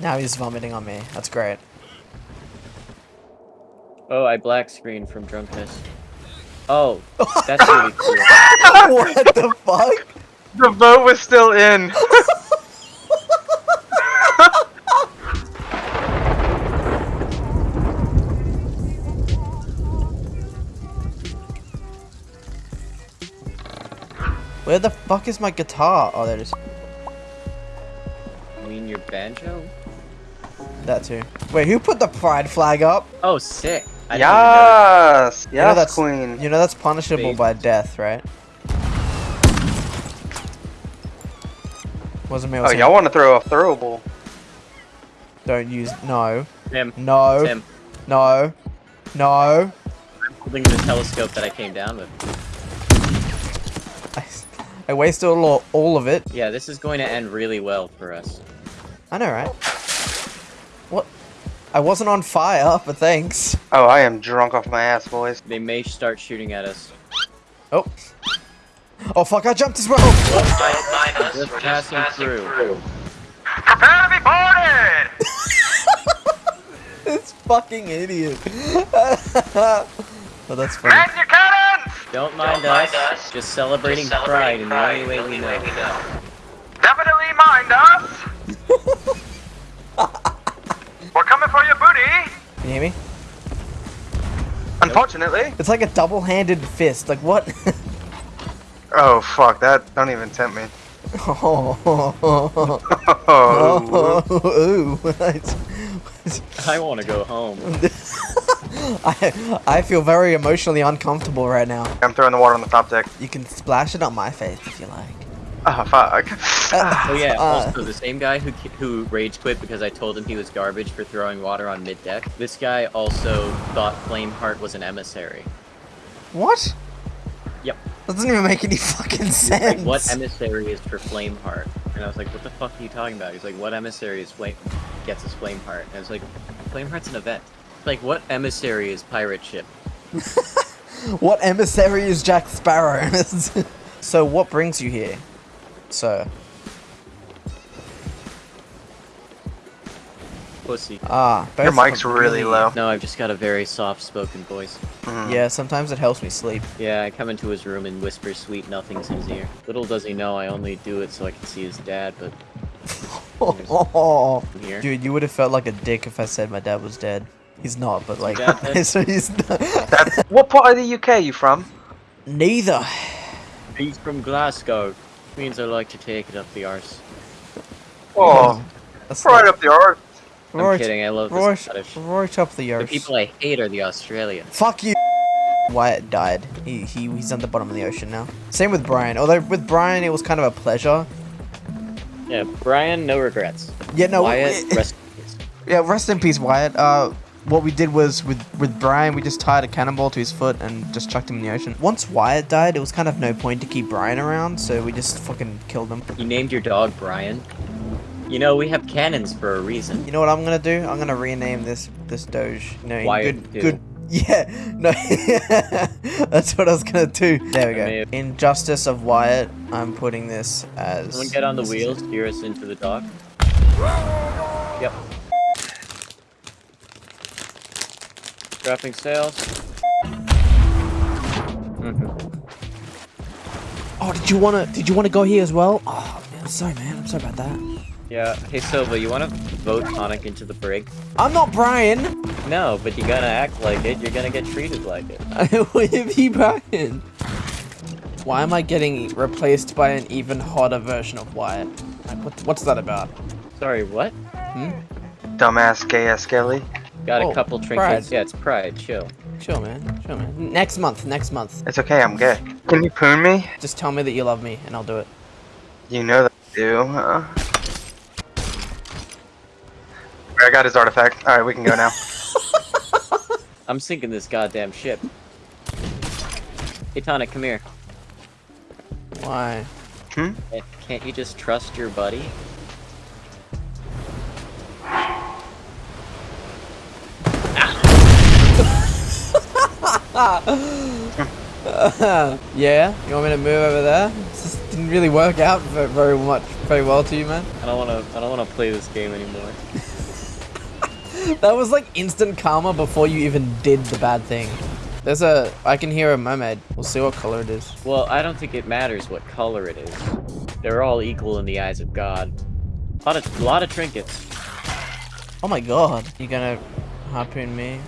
Now he's vomiting on me. That's great. Oh, I black screen from drunkenness. Oh, that's really cool. what the fuck? The vote was still in. Where the fuck is my guitar? Oh, there it is. You mean your banjo? That too. Wait, who put the pride flag up? Oh, sick. I didn't Yes, You know that's- queen. You know that's punishable Baby. by death, right? Wasn't me. Oh, y'all want to throw a throwable? Don't use. No. Tim, No. Tim, No. No. I holding the telescope that I came down with. I, I wasted all, all of it. Yeah, this is going to end really well for us. I know, right? What? I wasn't on fire, but thanks. Oh, I am drunk off my ass, boys. They may start shooting at us. Oh. Oh fuck! I jumped as well. Just passing through. Prepare to be boarded! this fucking idiot. oh, that's funny. your cannons! Don't mind us. Just celebrating pride in the only way we know. Definitely mind us! We're coming for your booty! Can you hear me? Unfortunately. It's like a double-handed fist. Like what? Oh, fuck, that don't even tempt me. oh. Oh. Ooh. I want to go home. I I feel very emotionally uncomfortable right now. I'm throwing the water on the top deck. You can splash it on my face if you like. Oh, fuck. Uh, ah. Oh yeah, Uh, also the same guy who who rage quit because I told him he was garbage for throwing water on mid deck. This guy also thought Flameheart was an emissary. What? Yep. That doesn't even make any fucking sense. Like, what emissary is for Flameheart? And I was like, what the fuck are you talking about? He's like, what emissary is Flame gets us Flameheart? And I was like, Flameheart's an event. Like, what emissary is pirate ship? What emissary is Jack Sparrow? so what brings you here, sir? Pussy. Ah, Your mic's of really low. No, I've just got a very soft-spoken voice. Mhm. Yeah, sometimes it helps me sleep. Yeah, I come into his room and whisper sweet nothings in his ear. Little does he know I only do it so I can see his dad, but Oh, here. dude, you would have felt like a dick if I said my dad was dead. He's not, but like, so he's not. What part of the UK are you from? Neither. He's from Glasgow. Means I like to take it up the arse. Oh, That's right not- up the arse. I'm right, kidding, I love right, this Scottish. right up the arse. The people I hate are the Australians. Fuck you. Wyatt died. He, he he's on the bottom of the ocean now. Same with Brian. Although with Brian it was kind of a pleasure. Yeah, Brian, no regrets. Yeah, no. Wyatt, rest in peace. yeah, rest in peace, Wyatt. Uh, what we did was with with Brian, we just tied a cannonball to his foot and just chucked him in the ocean. Once Wyatt died, it was kind of no point to keep Brian around, so we just fucking killed him. You named your dog Brian. You know, we have cannons for a reason. You know what I'm gonna do? I'm gonna rename this this Doge. You know, Wyatt good too. good. Yeah, no, that's what I was gonna do. There we go. may have- In justice of Wyatt, I'm putting this as. Someone get on the wheels, steer us into the dock. Yep. Dropping sails. Mhm. Oh, did you wanna? Did you wanna go here as well? Oh, man, I'm sorry, man. I'm sorry about that. Yeah. Hey Silva, you want to vote Tonic into the brig? I'm not Brian. No, but you gotta act like it. You're gonna get treated like it. What if he Brian? Why am I getting replaced by an even hotter version of Wyatt? Like, what, what's that about? Sorry, what? Hmm? Dumbass gay ass Kelly. Got Oh, a couple trinkets. pride. Yeah, it's pride. Chill. Chill, man. Chill, man. Next month. Next month. It's okay, I'm good. Can you poon me? Just tell me that you love me, and I'll do it. You know that I do. Uh, I got his artifact. Alright, we can go now. I'm sinking this goddamn ship. Hey Tonic, come here. Why? Hmm? Can't you just trust your buddy? yeah? You want me to move over there? This just didn't really work out very much, very well to you, man. I don't wanna. I don't wanna play this game anymore. that was like instant karma before you even did the bad thing. There's a, I can hear a mermaid. We'll see what color it is. Well, I don't think it matters what color it is. They're all equal in the eyes of God. A lot of, lot of trinkets. Oh my god. You gonna harpoon me?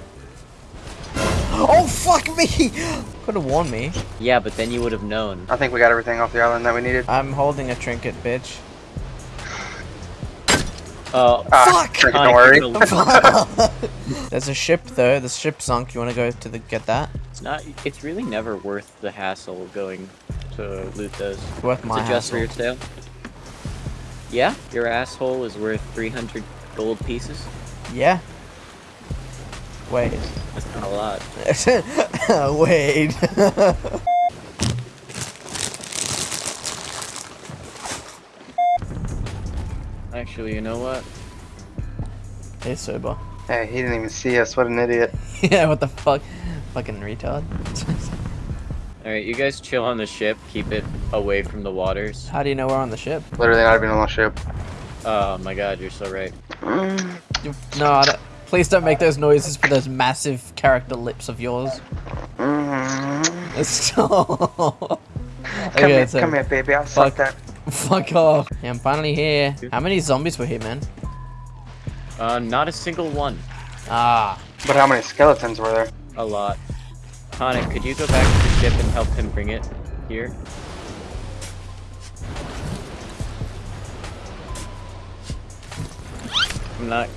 Oh fuck me! Could have warned me. Yeah, but then you would have known. I think we got everything off the island that we needed. I'm holding a trinket, bitch. Oh, Ah, Fuck! Trinket, don't worry. There's a ship though. The ship sunk. You wanna go to the get that? It's not. It's really never worth the hassle going to loot those. Worth my Is it just for your sale? Yeah, your asshole is worth 300 gold pieces. Yeah. Wait. That's not a lot. Wait. Actually, you know what? hey, sober. Hey, he didn't even see us. What an idiot. yeah, what the fuck? Fucking retard. Alright, you guys chill on the ship. Keep it away from the waters. How do you know we're on the ship? Literally not even on the ship. Oh my god, you're so right. Mm, You- No, I don't- please don't make those noises for those massive character lips of yours. mm. Stop. Come Okay, here, so- come here, baby. I'll suck Fuck. that. Fuck off. Yeah, I'm finally here. How many zombies were here, man? Uh, not a single one. Ah. But how many skeletons were there? A lot. Tonic, could you go back to the ship and help him bring it here? I'm not.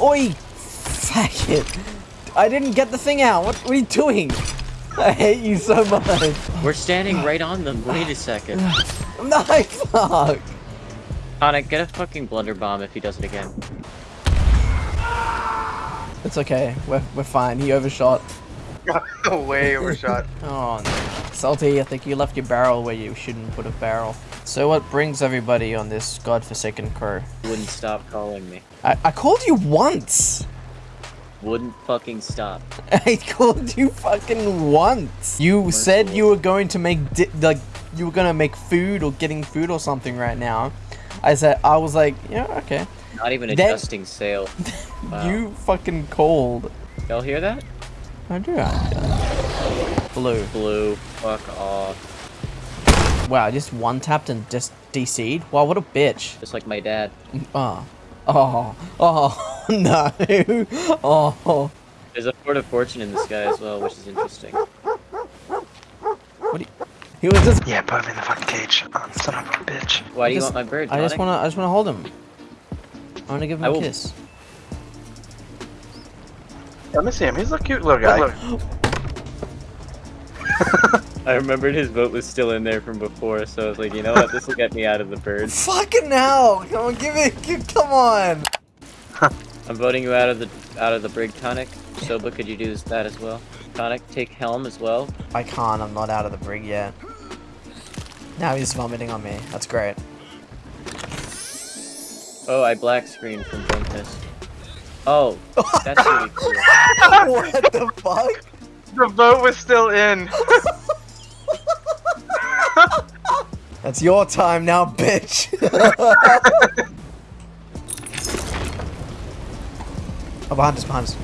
Oi! Fuck it. I didn't get the thing out. What, what are you doing? I hate you so much. We're standing right on them. Wait a second. No, fuck. Tonic, get a fucking blunder bomb if he does it again. It's okay. We're, we're fine. He overshot. Way overshot. Oh, no. Salty, I think you left your barrel where you shouldn't put a barrel. So what brings everybody on this godforsaken crew? Wouldn't stop calling me. I, I called you once! Wouldn't fucking stop. I called you fucking once! You said you were going to make, di- like, you were gonna make food or getting food or something right now. I said, I was like, yeah, okay. Not even Then- adjusting sail. Wow. You fucking called. Y'all hear that? I do I? Blue. Blue. Fuck off. Wow, just one tapped and just DC'd? Wow, what a bitch. Just like my dad. Mm, ah. Oh. Oh. Oh. No. Oh. There's a Fort of Fortune in this guy as well, which is interesting. What do you... He was just... Yeah, put him in the fucking cage. Oh, son of a bitch. Why do you want my bird, I just wanna, I just wanna hold him. I wanna give him I a will- kiss. Let me see him. He's a cute little guy. I remembered his vote was still in there from before, so I was like, you know what, this will get me out of the bird. Fucking hell! Come on, give it, give, come on! I'm voting you out of the out of the brig, Tonic. Soba, could you do that as well? Tonic, take helm as well. I can't, I'm not out of the brig yet. Now he's vomiting on me. That's great. Oh, I black screened from Bumpus. Oh, that's really cool. what the fuck? The boat was still in. That's your time now, bitch! oh, behind us, behind us.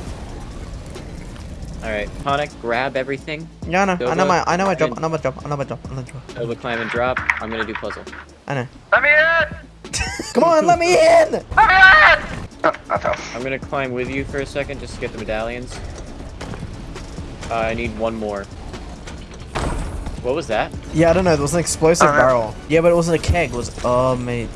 Alright, Tonic, grab everything. Yeah, I know, I know my, I know my go. job, I know my job, I know my job, I know my job. Soba, climb and drop. I'm gonna do puzzle. I know. Let me in! Come on, let me in! Let me in! Oh, I fell. I'm gonna climb with you for a second just to get the medallions. Uh, I need one more. What was that? Yeah, I don't know, there was an explosive I don't know. barrel. Yeah, but it wasn't a keg, it was, oh, mate.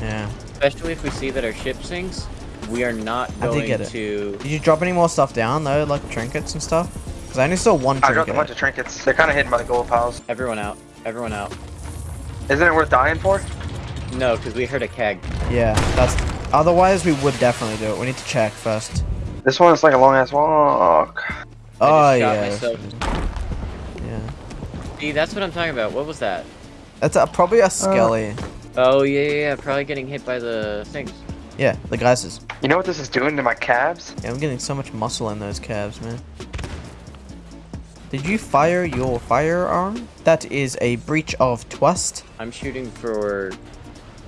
Yeah. Especially if we see that our ship sinks, we are not I did going get it. to. Did you drop any more stuff down, though, like trinkets and stuff? Because I only saw one trinket. I dropped a trinket. bunch of trinkets. They're kind of hidden by the gold piles. Everyone out. Everyone out. Isn't it worth dying for? No, because we heard a keg. Yeah, that's... Otherwise, we would definitely do it. We need to check first. This one is like a long ass walk. Oh, shot yeah. myself. Yeah. See, that's what I'm talking about. What was that? That's uh, probably a skelly. Oh, yeah, yeah, yeah. Probably getting hit by the things. yeah, the geysers. You know what this is doing to my calves? Yeah, I'm getting so much muscle in those calves, man. Did you fire your firearm? That is a breach of trust. I'm shooting for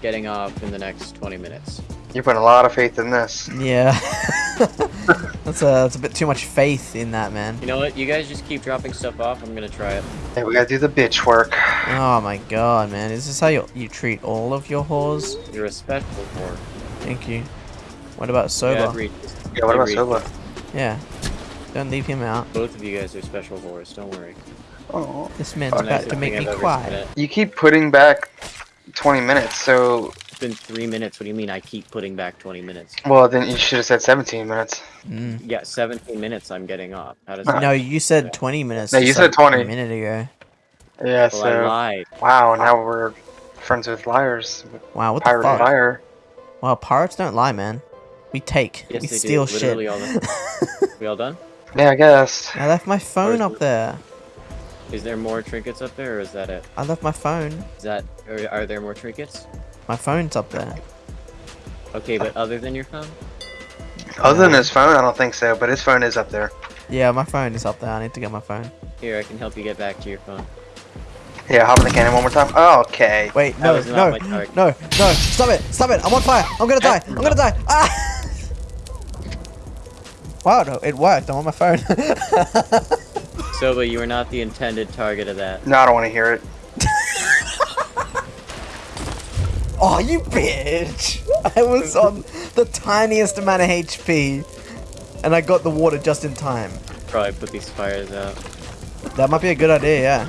getting off in the next 20 minutes. You put a lot of faith in this. Yeah. that's a that's a bit too much faith in that man. You know what? You guys just keep dropping stuff off. I'm gonna try it. Hey, we gotta do the bitch work. Oh my god, man. Is this how you you treat all of your whores? You're a special whore. Thank you. What about Yeah, Soba? agreed. Yeah, what about Agreed. Soba? Yeah. Don't leave him out. Both of you guys are special whores. Don't worry. Oh. This man's Oh, about Nicest to make me I've ever quiet. You keep putting back 20 minutes, so It's been three minutes. What do you mean? I keep putting back 20 minutes. well then you should have said 17 minutes. Mm. Yeah, 17 minutes. I'm getting off. How does that? No, you said 20 minutes. No, you said like 20. A minute ago. Yeah, Well, I so lied. wow, now we're friends with liars. Wow, what Pirate the and fuck? liar. Wow, pirates don't lie, man. We take. Yes, we they steal do. shit. Literally all the. We all done? Yeah, I guess. I left my phone up there. Is there more trinkets up there, or is that it? I left my phone. Is that? Or are there more trinkets? My phone's up there. Okay, but other than your phone? Other than his phone, I don't think so, but his phone is up there. Yeah, my phone is up there. I need to get my phone. Here, I can help you get back to your phone. Yeah, hop in the cannon one more time. Oh, okay. Wait, no, no, not my target. no, no! Stop it! Stop it! I'm on fire! I'm gonna die! I'm gonna die! Ah! Wow, no, it worked. I'm on my phone. So, but you were not the intended target of that. No, I don't want to hear it. Oh, you bitch! I was on the tiniest amount of HP, and I got the water just in time. Probably put these fires out. That might be a good idea, yeah.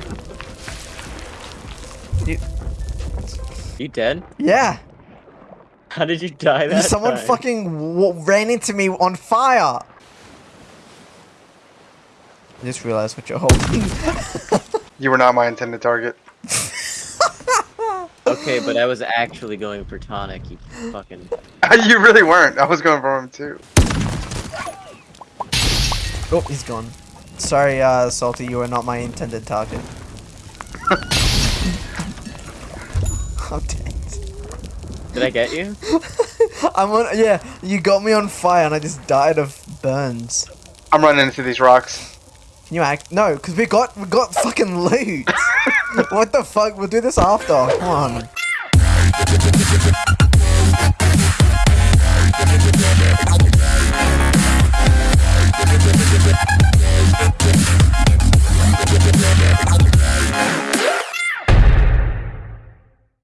You, You dead? yeah, How did you die that someone time? fucking w- ran into me on fire. I just realized what you're holding. You were not my intended target. Okay, but I was actually going for tonic. You fucking. you really weren't. I was going for him too. oh, he's gone. Sorry, uh, Salty, you are not my intended target. I'm dead. Did I get you? I'm on. Yeah, you got me on fire, and I just died of burns. I'm running into these rocks. Can you act? No, because we got we got fucking loot. What the fuck? We'll do this after. Come on.